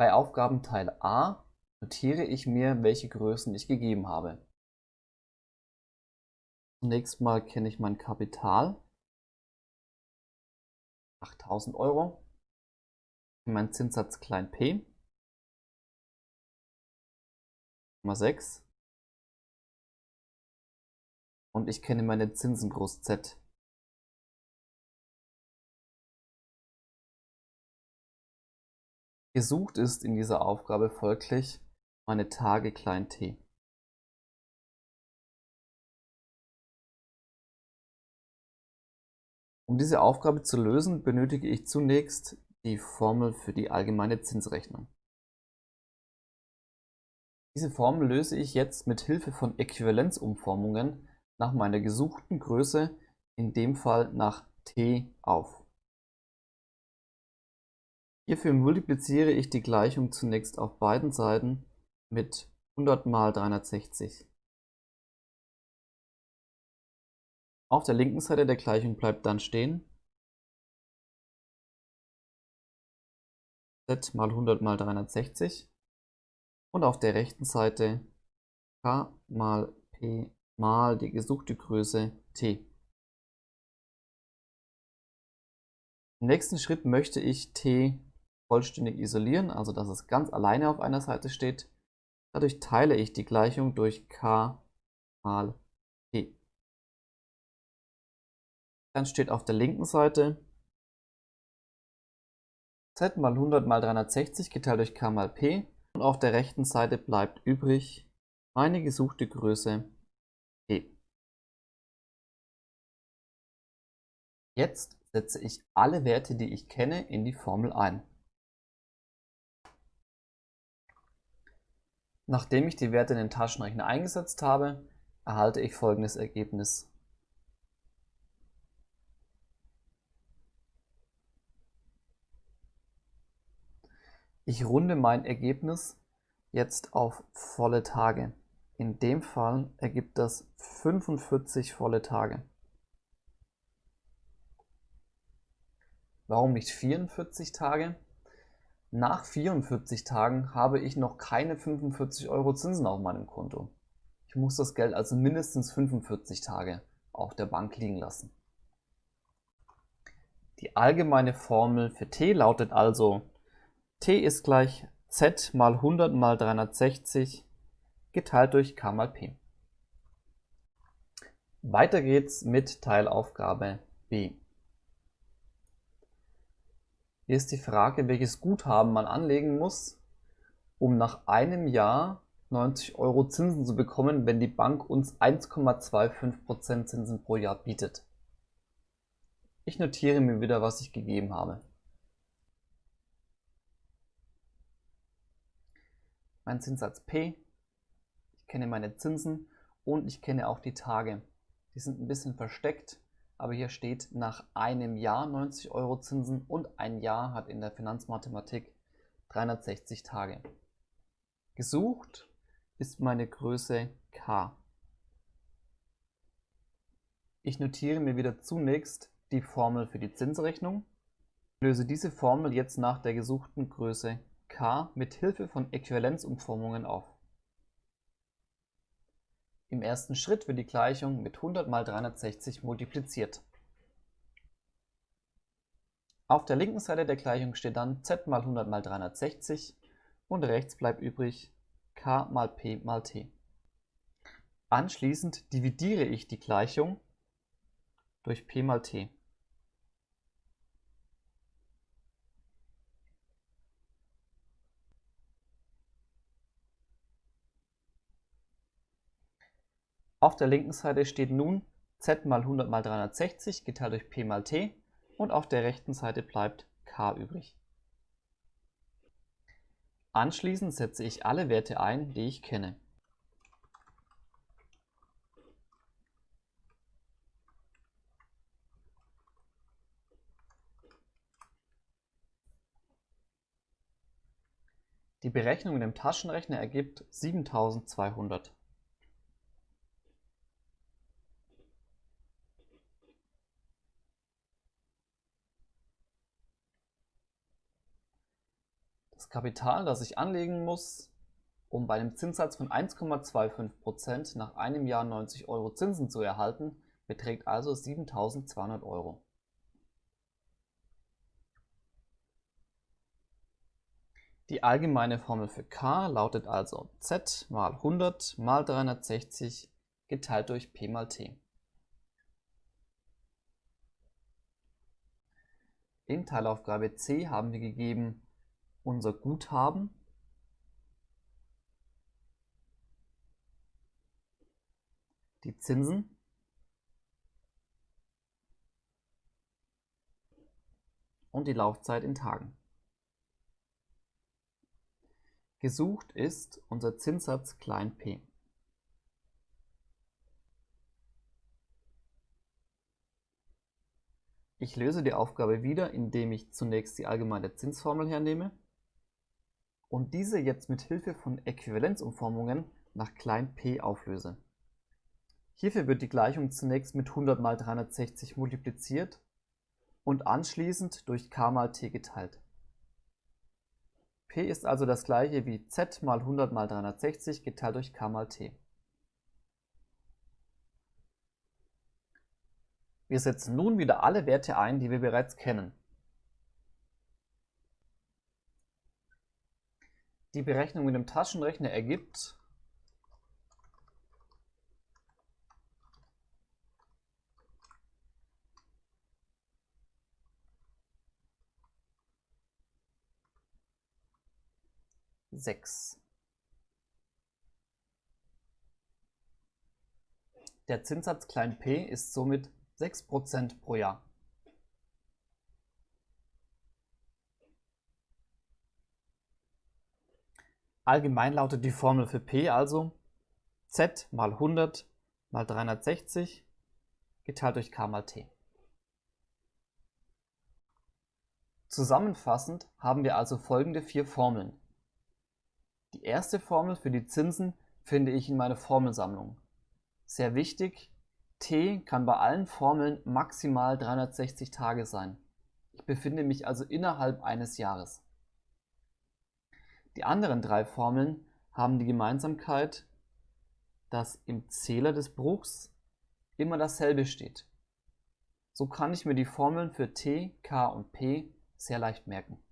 Bei Aufgabenteil A notiere ich mir, welche Größen ich gegeben habe. Zunächst mal kenne ich mein Kapital. 8000 Euro. Mein Zinssatz klein p. 6. Und ich kenne meine Zinsen groß Z. Gesucht ist in dieser Aufgabe folglich meine Tage klein t. Um diese Aufgabe zu lösen, benötige ich zunächst die Formel für die allgemeine Zinsrechnung. Diese Formel löse ich jetzt mit Hilfe von Äquivalenzumformungen nach meiner gesuchten Größe, in dem Fall nach t, auf. Hierfür multipliziere ich die Gleichung zunächst auf beiden Seiten mit 100 mal 360. Auf der linken Seite der Gleichung bleibt dann stehen z mal 100 mal 360 und auf der rechten Seite k mal p mal die gesuchte Größe t. Im nächsten Schritt möchte ich t vollständig isolieren, also dass es ganz alleine auf einer Seite steht. Dadurch teile ich die Gleichung durch k mal p. Dann steht auf der linken Seite z mal 100 mal 360 geteilt durch k mal p und auf der rechten Seite bleibt übrig meine gesuchte Größe p. Jetzt setze ich alle Werte, die ich kenne, in die Formel ein. Nachdem ich die Werte in den Taschenrechner eingesetzt habe, erhalte ich folgendes Ergebnis. Ich runde mein Ergebnis jetzt auf volle Tage. In dem Fall ergibt das 45 volle Tage. Warum nicht 44 Tage? Nach 44 Tagen habe ich noch keine 45 Euro Zinsen auf meinem Konto. Ich muss das Geld also mindestens 45 Tage auf der Bank liegen lassen. Die allgemeine Formel für t lautet also t ist gleich z mal 100 mal 360 geteilt durch k mal p. Weiter geht's mit Teilaufgabe b. Hier ist die Frage, welches Guthaben man anlegen muss, um nach einem Jahr 90 Euro Zinsen zu bekommen, wenn die Bank uns 1,25% Zinsen pro Jahr bietet. Ich notiere mir wieder, was ich gegeben habe. Mein Zinssatz P, ich kenne meine Zinsen und ich kenne auch die Tage. Die sind ein bisschen versteckt, aber hier steht nach einem Jahr 90 Euro Zinsen und ein Jahr hat in der Finanzmathematik 360 Tage. Gesucht ist meine Größe k. Ich notiere mir wieder zunächst die Formel für die Zinsrechnung, löse diese Formel jetzt nach der gesuchten Größe k mit Hilfe von Äquivalenzumformungen auf. Im ersten Schritt wird die Gleichung mit 100 mal 360 multipliziert. Auf der linken Seite der Gleichung steht dann z mal 100 mal 360 und rechts bleibt übrig k mal p mal t. Anschließend dividiere ich die Gleichung durch p mal t. Auf der linken Seite steht nun z mal 100 mal 360 geteilt durch p mal t und auf der rechten Seite bleibt k übrig. Anschließend setze ich alle Werte ein, die ich kenne. Die Berechnung mit dem Taschenrechner ergibt 7200. Kapital, das ich anlegen muss, um bei einem Zinssatz von 1,25% nach einem Jahr 90 Euro Zinsen zu erhalten, beträgt also 7.200 Euro. Die allgemeine Formel für k lautet also z mal 100 mal 360 geteilt durch p mal t. In Teilaufgabe C haben wir gegeben unser Guthaben, die Zinsen und die Laufzeit in Tagen. Gesucht ist unser Zinssatz p. Ich löse die Aufgabe wieder, indem ich zunächst die allgemeine Zinsformel hernehme und diese jetzt mit Hilfe von Äquivalenzumformungen nach p auflöse. Hierfür wird die Gleichung zunächst mit 100 mal 360 multipliziert und anschließend durch k mal t geteilt. p ist also das gleiche wie z mal 100 mal 360 geteilt durch k mal t. Wir setzen nun wieder alle Werte ein, die wir bereits kennen. Die Berechnung mit dem Taschenrechner ergibt sechs. Der Zinssatz p ist somit 6% pro Jahr. Allgemein lautet die Formel für P also z mal 100 mal 360 geteilt durch k mal t. Zusammenfassend haben wir also folgende vier Formeln. Die erste Formel für die Zinsen finde ich in meiner Formelsammlung. Sehr wichtig, T kann bei allen Formeln maximal 360 Tage sein. Ich befinde mich also innerhalb eines Jahres. Die anderen drei Formeln haben die Gemeinsamkeit, dass im Zähler des Bruchs immer dasselbe steht. So kann ich mir die Formeln für T, K und P sehr leicht merken.